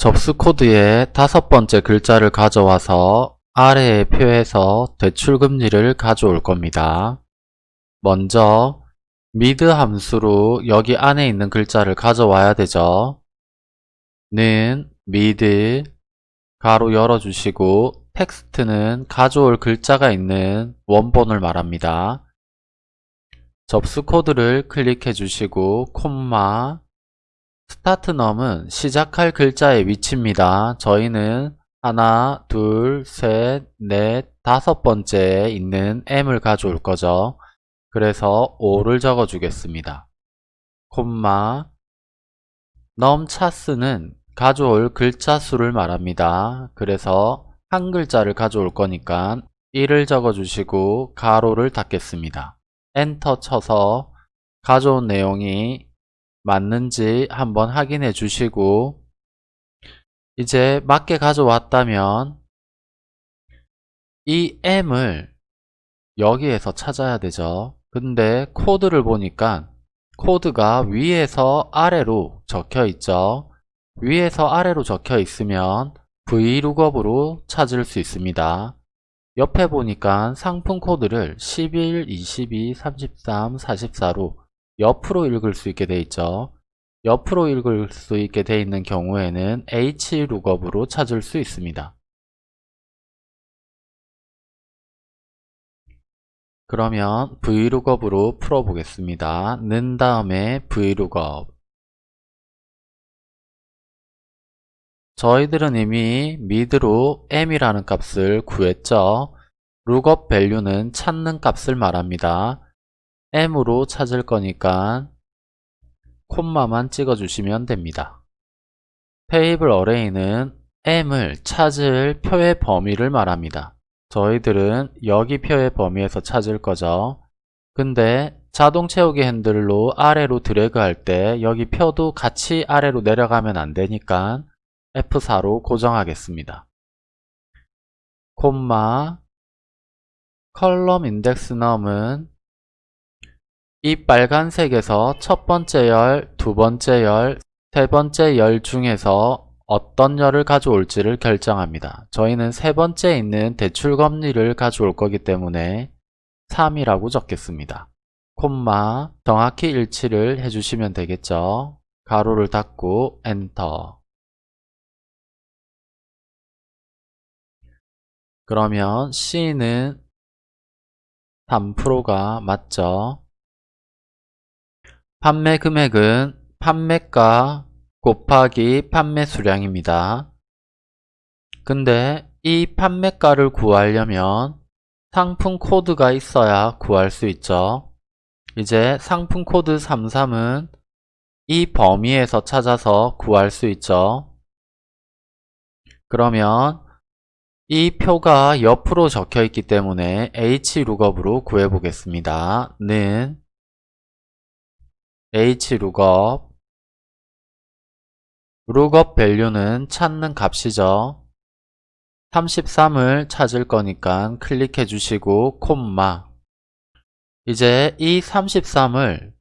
접수 코드의 다섯 번째 글자를 가져와서 아래에 표에서 대출금리를 가져올 겁니다. 먼저 MID 함수로 여기 안에 있는 글자를 가져와야 되죠. 는 MID 괄호 열어주시고 텍스트는 가져올 글자가 있는 원본을 말합니다. 접수 코드를 클릭해 주시고 콤마 start num은 시작할 글자의 위치입니다. 저희는 하나, 둘, 셋, 넷, 다섯 번째에 있는 M을 가져올 거죠. 그래서 5를 적어 주겠습니다. 콤마 num chars는 가져올 글자 수를 말합니다. 그래서 한 글자를 가져올 거니까 1을 적어 주시고 괄호를 닫겠습니다. 엔터 쳐서 가져온 내용이 맞는지 한번 확인해 주시고 이제 맞게 가져왔다면 이 M을 여기에서 찾아야 되죠. 근데 코드를 보니까 코드가 위에서 아래로 적혀 있죠. 위에서 아래로 적혀 있으면 V룩업으로 찾을 수 있습니다. 옆에 보니까 상품 코드를 11, 22, 33, 44로 옆으로 읽을 수 있게 돼 있죠. 옆으로 읽을 수 있게 돼 있는 경우에는 H룩업으로 찾을 수 있습니다. 그러면 V룩업으로 풀어보겠습니다. 는 다음에 V룩업 저희들은 이미 MID로 m이라는 값을 구했죠. lookup value는 찾는 값을 말합니다. M으로 찾을 거니까 콤마만 찍어주시면 됩니다. table array는 m을 찾을 표의 범위를 말합니다. 저희들은 여기 표의 범위에서 찾을 거죠. 근데 자동 채우기 핸들로 아래로 드래그 할 때 여기 표도 같이 아래로 내려가면 안 되니까 F4로 고정하겠습니다. 콤마 컬럼 인덱스 넘은 이 빨간색에서 첫 번째 열, 두 번째 열, 세 번째 열 중에서 어떤 열을 가져올지를 결정합니다. 저희는 세 번째에 있는 대출금리를 가져올 거기 때문에 3이라고 적겠습니다. 콤마 정확히 일치를 해주시면 되겠죠. 가로를 닫고 엔터 그러면 C는 3%가 맞죠? 판매 금액은 판매가 곱하기 판매 수량입니다. 근데 이 판매가를 구하려면 상품 코드가 있어야 구할 수 있죠. 이제 상품 코드 33은 이 범위에서 찾아서 구할 수 있죠. 그러면 이 표가 옆으로 적혀 있기 때문에 hlookup으로 구해 보겠습니다. 는 hlookup lookup value는 찾는 값이죠. 33을 찾을 거니까 클릭해 주시고 콤마 이제 이 33을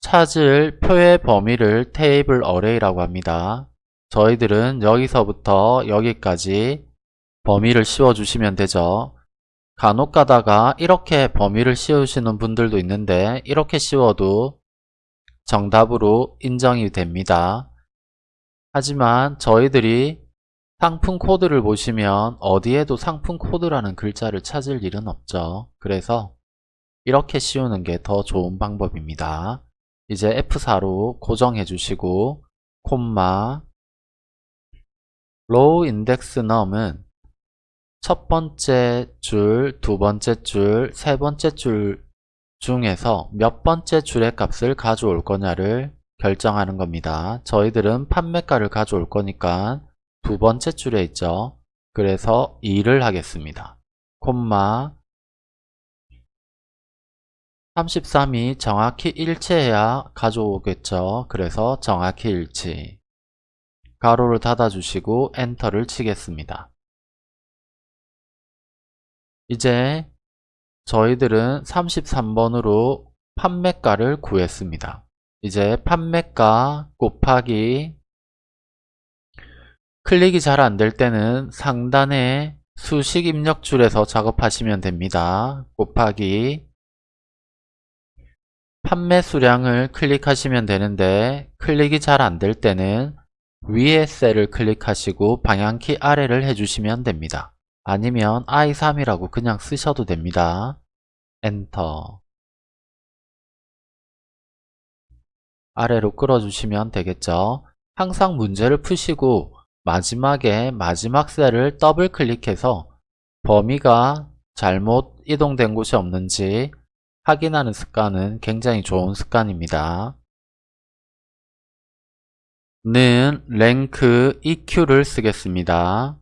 찾을 표의 범위를 테이블 어레이라고 합니다. 저희들은 여기서부터 여기까지 범위를 씌워 주시면 되죠. 간혹 가다가 이렇게 범위를 씌우시는 분들도 있는데 이렇게 씌워도 정답으로 인정이 됩니다. 하지만 저희들이 상품 코드를 보시면 어디에도 상품 코드라는 글자를 찾을 일은 없죠. 그래서 이렇게 씌우는 게 더 좋은 방법입니다. 이제 F4로 고정해 주시고 콤마 row index num은 첫 번째 줄, 두 번째 줄, 세 번째 줄 중에서 몇 번째 줄의 값을 가져올 거냐를 결정하는 겁니다. 저희들은 판매가를 가져올 거니까 두 번째 줄에 있죠. 그래서 2를 하겠습니다. 콤마 33이 정확히 일치해야 가져오겠죠. 그래서 정확히 일치 가로를 닫아주시고 엔터를 치겠습니다. 이제 저희들은 33번으로 판매가를 구했습니다. 이제 판매가 곱하기 클릭이 잘 안 될 때는 상단에 수식 입력 줄에서 작업하시면 됩니다. 곱하기 판매 수량을 클릭하시면 되는데 클릭이 잘 안 될 때는 위에 셀을 클릭하시고 방향키 아래를 해주시면 됩니다. 아니면 i3이라고 그냥 쓰셔도 됩니다. 엔터 아래로 끌어주시면 되겠죠. 항상 문제를 푸시고 마지막에 마지막 셀을 더블 클릭해서 범위가 잘못 이동된 곳이 없는지 확인하는 습관은 굉장히 좋은 습관입니다. 는 랭크 EQ를 쓰겠습니다.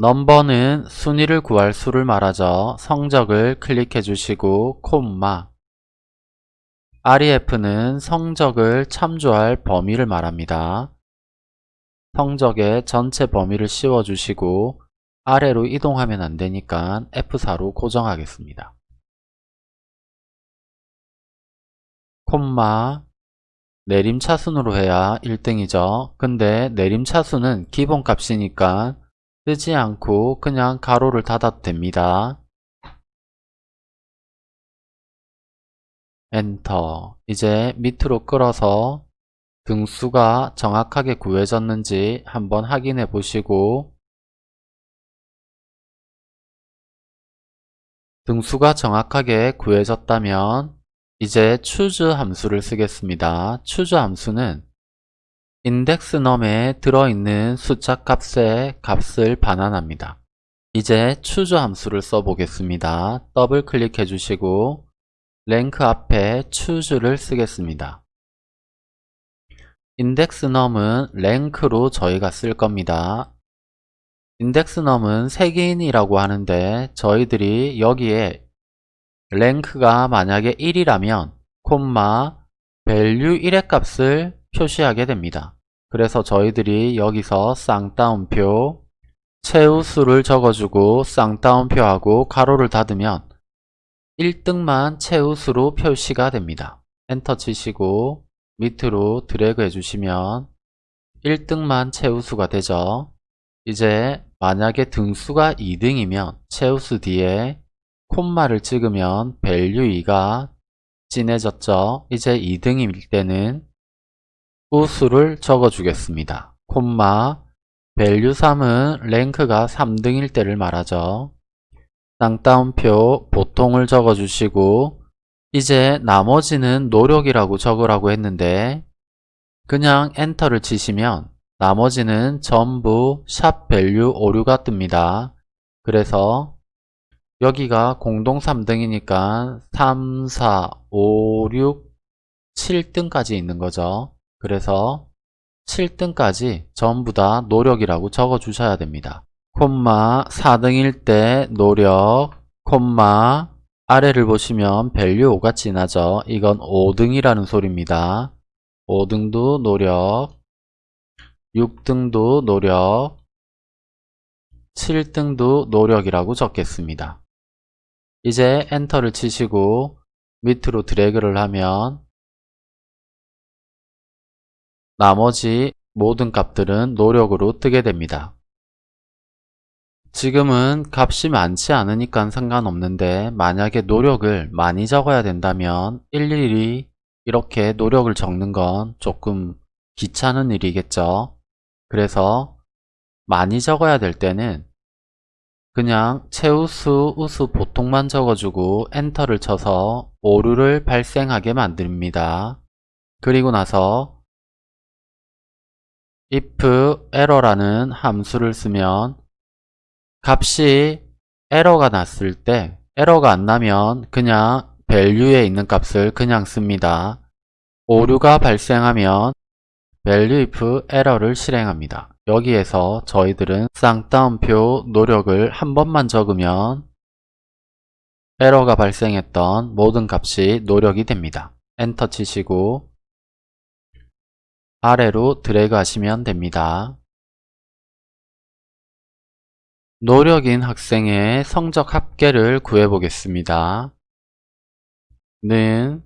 넘버는 순위를 구할 수를 말하죠. 성적을 클릭해 주시고 콤마 REF는 성적을 참조할 범위를 말합니다. 성적의 전체 범위를 씌워주시고 아래로 이동하면 안되니까 F4로 고정하겠습니다. 콤마 내림차순으로 해야 1등이죠. 근데 내림차순은 기본값이니까 쓰지 않고 그냥 가로를 닫아도 됩니다. 엔터 이제 밑으로 끌어서 등수가 정확하게 구해졌는지 한번 확인해 보시고 등수가 정확하게 구해졌다면 이제 choose 함수를 쓰겠습니다. choose 함수는 index num에 들어있는 숫자 값의 값을 반환합니다. 이제 choose 함수를 써보겠습니다. 더블 클릭해 주시고 랭크 앞에 choose를 쓰겠습니다. index num은 랭크로 저희가 쓸 겁니다. index num은 세개인이라고 하는데 저희들이 여기에 랭크가 만약에 1이라면 콤마 value 1의 값을 표시하게 됩니다. 그래서 저희들이 여기서 쌍따옴표 최우수를 적어주고 쌍따옴표하고 가로를 닫으면 1등만 최우수로 표시가 됩니다. 엔터 치시고 밑으로 드래그 해주시면 1등만 최우수가 되죠. 이제 만약에 등수가 2등이면 최우수 뒤에 콤마를 찍으면 value 2가 진해졌죠. 이제 2등일 때는 우수를 적어주겠습니다. 콤마 value 3은 랭크가 3등일 때를 말하죠. 쌍따옴표 보통을 적어주시고 이제 나머지는 노력이라고 적으라고 했는데 그냥 엔터를 치시면 나머지는 전부 샵 value 오류가 뜹니다. 그래서 여기가 공동 3등이니까 3, 4, 5, 6, 7등까지 있는 거죠. 그래서 7등까지 전부 다 노력이라고 적어 주셔야 됩니다. 콤마 4등일 때 노력 콤마 아래를 보시면 value 5가 지나죠. 이건 5등이라는 소리입니다. 5등도 노력 6등도 노력 7등도 노력이라고 적겠습니다. 이제 엔터를 치시고 밑으로 드래그를 하면 나머지 모든 값들은 노력으로 뜨게 됩니다. 지금은 값이 많지 않으니까 상관없는데 만약에 노력을 많이 적어야 된다면 일일이 이렇게 노력을 적는 건 조금 귀찮은 일이겠죠. 그래서 많이 적어야 될 때는 그냥 최우수, 우수 보통만 적어주고 엔터를 쳐서 오류를 발생하게 만듭니다. 그리고 나서 if error라는 함수를 쓰면 값이 에러가 났을 때 에러가 안 나면 그냥 value에 있는 값을 그냥 씁니다. 오류가 발생하면 value if error를 실행합니다. 여기에서 저희들은 쌍따옴표 노력을 한 번만 적으면 에러가 발생했던 모든 값이 노력이 됩니다. 엔터 치시고 아래로 드래그 하시면 됩니다. 노력인 학생의 성적 합계를 구해보겠습니다. 는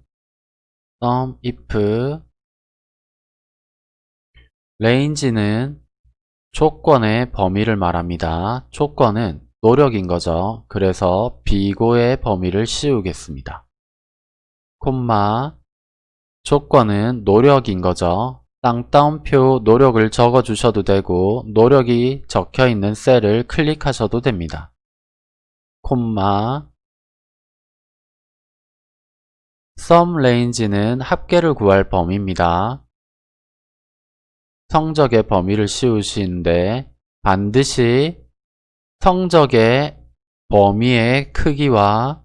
sum if range는 조건의 범위를 말합니다. 조건은 노력인 거죠. 그래서 비고의 범위를 씌우겠습니다. 콤마 조건은 노력인 거죠. 땅따옴표 노력을 적어 주셔도 되고 노력이 적혀 있는 셀을 클릭하셔도 됩니다. 콤마 sum range는 합계를 구할 범위입니다. 성적의 범위를 씌우시는데 반드시 성적의 범위의 크기와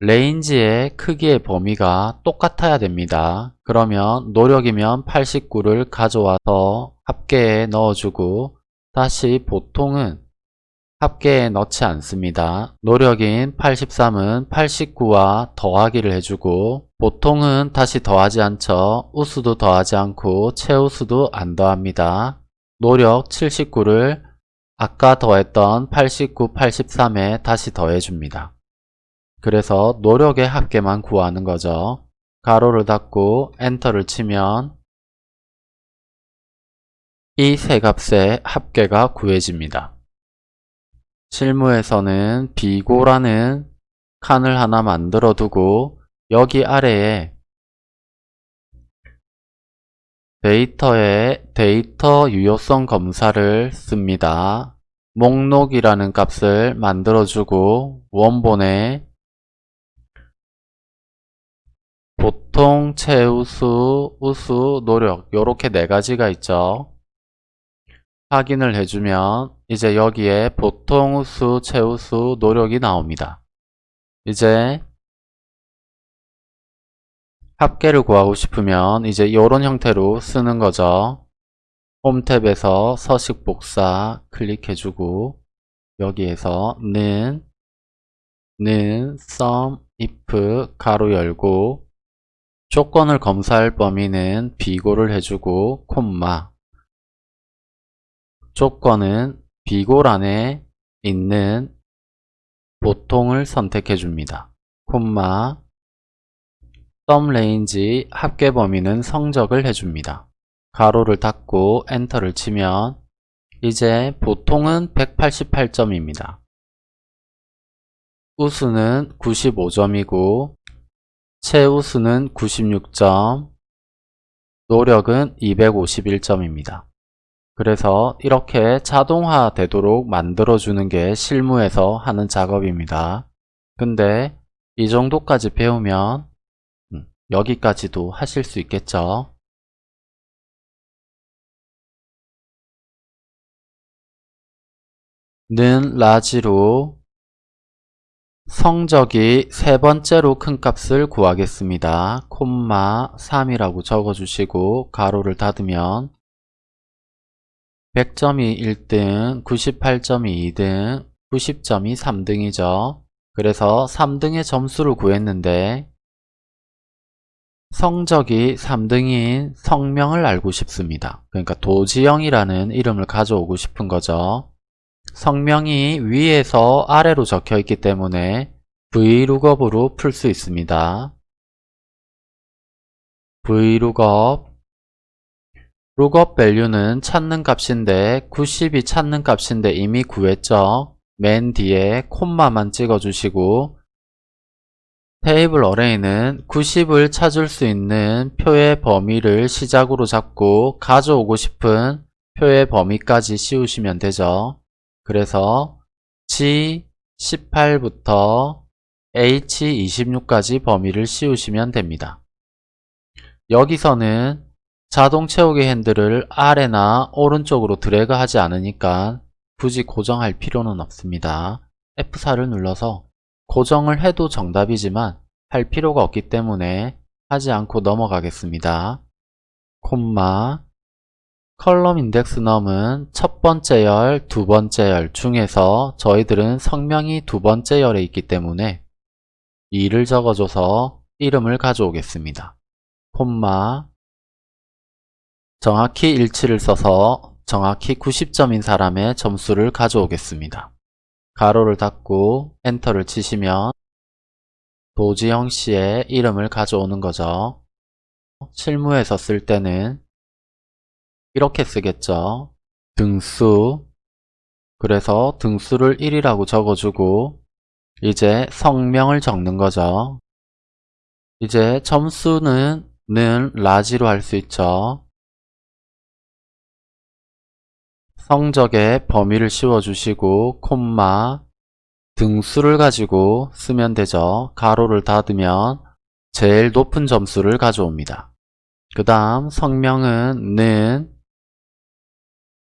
range의 크기의 범위가 똑같아야 됩니다. 그러면 노력이면 89를 가져와서 합계에 넣어주고 다시 보통은 합계에 넣지 않습니다. 노력인 83은 89와 더하기를 해주고 보통은 다시 더하지 않죠. 우수도 더하지 않고 최우수도 안 더합니다. 노력 79를 아까 더했던 89, 83에 다시 더해줍니다. 그래서 노력의 합계만 구하는 거죠. 가로를 닫고 엔터를 치면 이 세 값의 합계가 구해집니다. 실무에서는 비고라는 칸을 하나 만들어 두고 여기 아래에 데이터에 데이터 유효성 검사를 씁니다. 목록이라는 값을 만들어주고 원본에 보통, 최우수, 우수, 노력 이렇게 네 가지가 있죠. 확인을 해주면 이제 여기에 보통, 우수, 최우수, 노력이 나옵니다. 이제 합계를 구하고 싶으면 이제 이런 형태로 쓰는 거죠. 홈 탭에서 서식 복사 클릭해주고 여기에서 는, 는, sum, if, 가로 열고 조건을 검사할 범위는 비고를 해주고 콤마 조건은 비골 안에 있는 보통을 선택해 줍니다. 콤마 sum range 합계 범위는 성적을 해줍니다. 가로를 닫고 엔터를 치면 이제 보통은 188점입니다. 우수는 95점이고 최우수는 96점, 노력은 251점입니다. 그래서 이렇게 자동화 되도록 만들어주는 게 실무에서 하는 작업입니다. 근데 이 정도까지 배우면 음, 여기까지도 하실 수 있겠죠. 는 라지로 성적이 세 번째로 큰 값을 구하겠습니다. 콤마 3이라고 적어주시고 가로를 닫으면 100점이 1등, 98점이 2등, 90점이 3등이죠. 그래서 3등의 점수를 구했는데 성적이 3등인 성명을 알고 싶습니다. 그러니까 도지영이라는 이름을 가져오고 싶은 거죠. 성명이 위에서 아래로 적혀 있기 때문에 vlookup으로 풀 수 있습니다. vlookup lookup value는 찾는 값인데 90이 찾는 값인데 이미 구했죠. 맨 뒤에 콤마만 찍어주시고 테이블 어레이는 90을 찾을 수 있는 표의 범위를 시작으로 잡고 가져오고 싶은 표의 범위까지 씌우시면 되죠. 그래서 G18부터 H26까지 범위를 씌우시면 됩니다. 여기서는 자동 채우기 핸들을 아래나 오른쪽으로 드래그 하지 않으니까 굳이 고정할 필요는 없습니다. F4를 눌러서 고정을 해도 정답이지만 할 필요가 없기 때문에 하지 않고 넘어가겠습니다. 콤마 컬럼 인덱스 넘은 첫 번째 열, 두 번째 열 중에서 저희들은 성명이 두 번째 열에 있기 때문에 2를 적어줘서 이름을 가져오겠습니다. 콤마 정확히 일치를 써서 정확히 90점인 사람의 점수를 가져오겠습니다. 가로를 닫고 엔터를 치시면 도지영 씨의 이름을 가져오는 거죠. 실무에서 쓸 때는 이렇게 쓰겠죠. 등수 그래서 등수를 1이라고 적어주고 이제 성명을 적는 거죠. 이제 점수는 는 라지로 할 수 있죠. 성적에 범위를 씌워주시고 콤마 등수를 가지고 쓰면 되죠. 가로를 닫으면 제일 높은 점수를 가져옵니다. 그 다음 성명은 는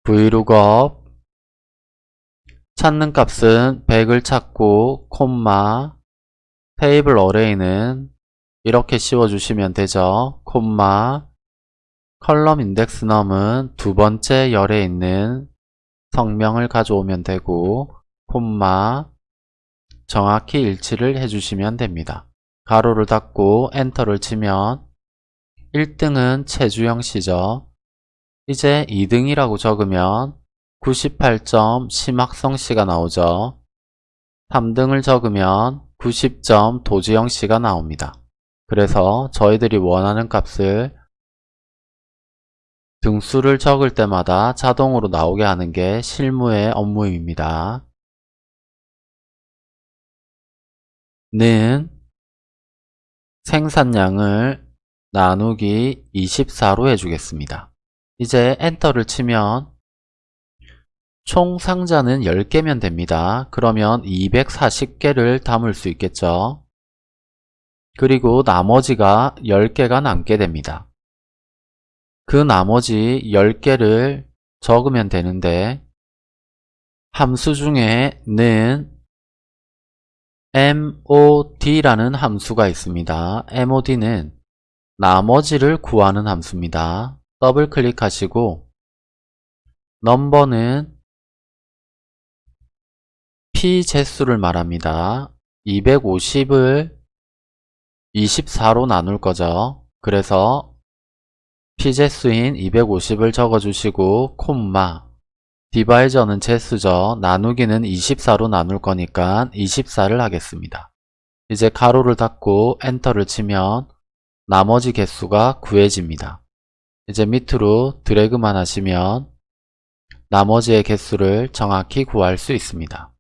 vlookup 찾는 값은 100을 찾고 콤마 테이블 어레이는 이렇게 씌워주시면 되죠. 콤마 컬럼 인덱스 넘은 두 번째 열에 있는 성명을 가져오면 되고 콤마 정확히 일치를 해주시면 됩니다. 가로를 닫고 엔터를 치면 1등은 최주영 씨죠. 이제 2등이라고 적으면 98점 심학성 씨가 나오죠. 3등을 적으면 90점 도지영 씨가 나옵니다. 그래서 저희들이 원하는 값을 등수를 적을 때마다 자동으로 나오게 하는 게 실무의 업무입니다. 는 생산량을 나누기 24로 해주겠습니다. 이제 엔터를 치면 총 상자는 10개면 됩니다. 그러면 240개를 담을 수 있겠죠. 그리고 나머지가 10개가 남게 됩니다. 그 나머지 10개를 적으면 되는데 함수 중에 는 mod라는 함수가 있습니다. mod는 나머지를 구하는 함수입니다. 더블 클릭하시고 넘버는 p 제수를 말합니다. 250을 24로 나눌 거죠. 그래서 피제수인 250을 적어주시고 콤마 디바이저는 제수죠. 나누기는 24로 나눌 거니까 24를 하겠습니다. 이제 가로를 닫고 엔터를 치면 나머지 개수가 구해집니다. 이제 밑으로 드래그만 하시면 나머지의 개수를 정확히 구할 수 있습니다.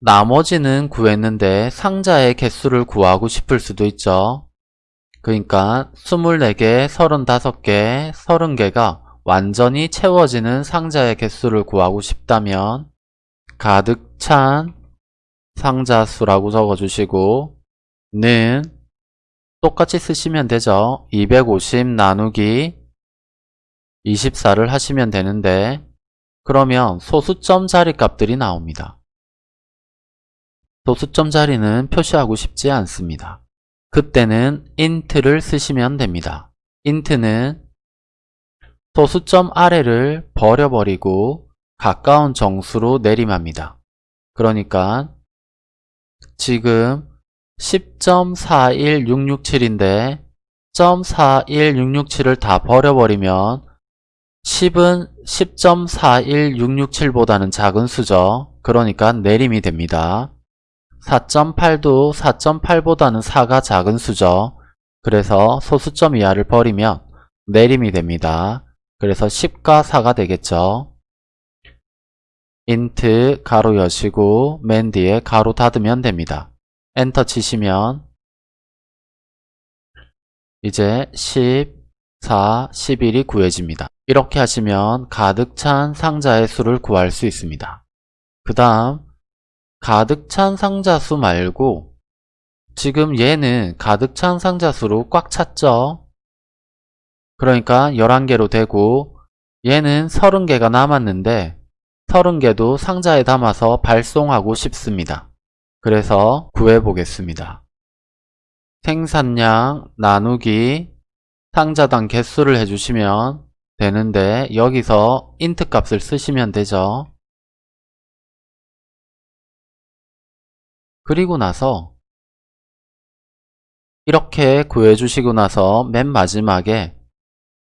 나머지는 구했는데 상자의 개수를 구하고 싶을 수도 있죠. 그러니까 24개, 35개, 30개가 완전히 채워지는 상자의 개수를 구하고 싶다면 가득 찬 상자 수라고 적어주시고 는 똑같이 쓰시면 되죠. 250 나누기 24를 하시면 되는데 그러면 소수점 자리 값들이 나옵니다. 소수점 자리는 표시하고 싶지 않습니다. 그때는 int를 쓰시면 됩니다. int는 소수점 아래를 버려버리고 가까운 정수로 내림합니다. 그러니까 지금 10.41667인데 0.41667을 다 버려버리면 10은 10.41667보다는 작은 수죠. 그러니까 내림이 됩니다. 4.8도 4.8보다는 4가 작은 수죠. 그래서 소수점 이하를 버리면 내림이 됩니다. 그래서 10과 4가 되겠죠. int 가로 여시고 맨 뒤에 가로 닫으면 됩니다. 엔터 치시면 이제 10, 4, 11이 구해집니다. 이렇게 하시면 가득 찬 상자의 수를 구할 수 있습니다. 그 다음 가득 찬 상자 수 말고 지금 얘는 가득 찬 상자 수로 꽉 찼죠? 그러니까 11개로 되고 얘는 30개가 남았는데 30개도 상자에 담아서 발송하고 싶습니다. 그래서 구해보겠습니다. 생산량 나누기 상자당 개수를 해주시면 되는데 여기서 int 값을 쓰시면 되죠. 그리고 나서 이렇게 구해주시고 나서 맨 마지막에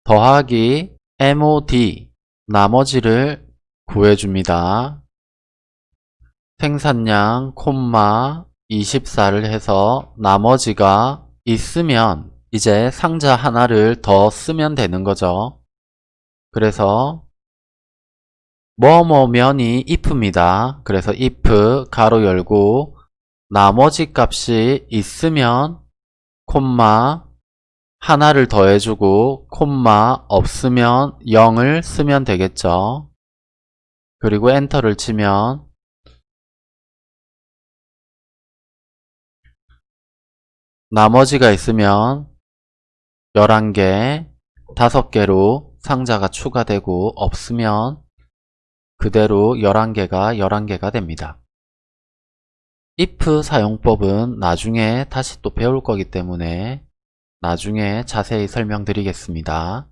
더하기 mod 나머지를 구해줍니다. 생산량 콤마 24를 해서 나머지가 있으면 이제 상자 하나를 더 쓰면 되는 거죠. 그래서 뭐뭐면이 if입니다. 그래서 if 가로 열고 나머지 값이 있으면 콤마 하나를 더해주고 콤마 없으면 0을 쓰면 되겠죠. 그리고 엔터를 치면 나머지가 있으면 11개, 5개로 상자가 추가되고 없으면 그대로 11개가 11개가 됩니다. if 사용법은 나중에 다시 또 배울 거기 때문에 나중에 자세히 설명드리겠습니다.